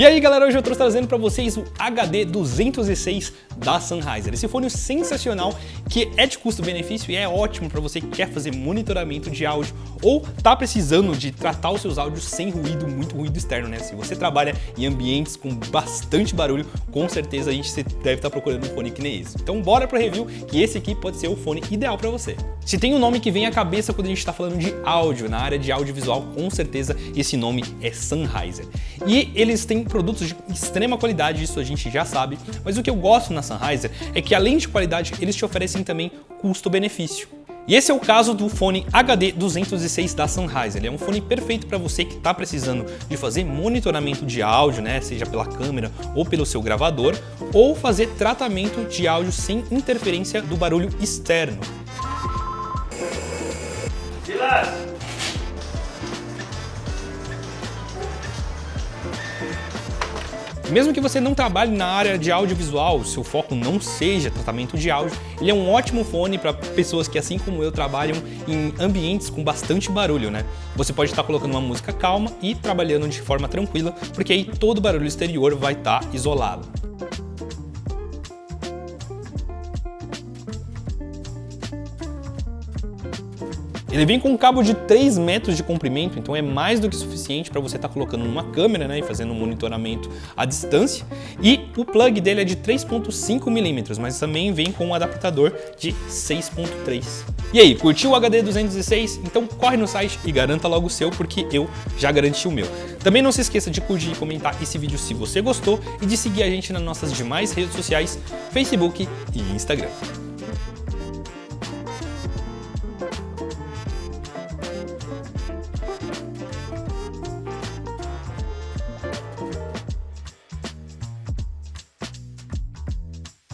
E aí galera, hoje eu estou trazendo para vocês o HD 206 da Sennheiser. Esse fone sensacional que é de custo-benefício e é ótimo para você que quer fazer monitoramento de áudio ou tá precisando de tratar os seus áudios sem ruído, muito ruído externo, né? Se você trabalha em ambientes com bastante barulho, com certeza a gente deve estar tá procurando um fone que nem esse. Então bora pro review que esse aqui pode ser o fone ideal para você. Se tem um nome que vem à cabeça quando a gente está falando de áudio, na área de audiovisual, com certeza esse nome é Sennheiser. E eles têm produtos de extrema qualidade, isso a gente já sabe, mas o que eu gosto na Sennheiser é que além de qualidade, eles te oferecem também custo-benefício. E esse é o caso do fone HD 206 da Sennheiser. Ele é um fone perfeito para você que está precisando de fazer monitoramento de áudio, né, seja pela câmera ou pelo seu gravador, ou fazer tratamento de áudio sem interferência do barulho externo. Silas! Mesmo que você não trabalhe na área de audiovisual, seu foco não seja tratamento de áudio, ele é um ótimo fone para pessoas que, assim como eu, trabalham em ambientes com bastante barulho, né? Você pode estar colocando uma música calma e trabalhando de forma tranquila, porque aí todo barulho exterior vai estar isolado. Ele vem com um cabo de 3 metros de comprimento, então é mais do que suficiente para você estar tá colocando numa câmera né, e fazendo um monitoramento à distância. E o plug dele é de 3.5 milímetros, mas também vem com um adaptador de 6.3. E aí, curtiu o HD 206? Então corre no site e garanta logo o seu, porque eu já garanti o meu. Também não se esqueça de curtir e comentar esse vídeo se você gostou e de seguir a gente nas nossas demais redes sociais, Facebook e Instagram.